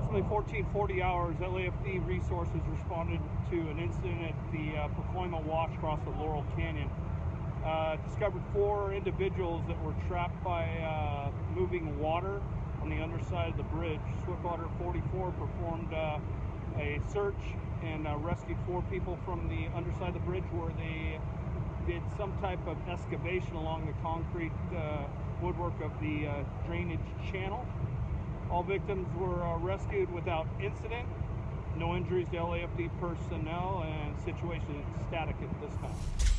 approximately 1440 hours, LAFD resources responded to an incident at the uh, Pacoima Wash across the Laurel Canyon. Uh, discovered four individuals that were trapped by uh, moving water on the underside of the bridge. Swiftwater 44 performed uh, a search and uh, rescued four people from the underside of the bridge where they did some type of excavation along the concrete uh, woodwork of the uh, drainage channel. All victims were uh, rescued without incident. No injuries to LAFD personnel, and situation is static at this time.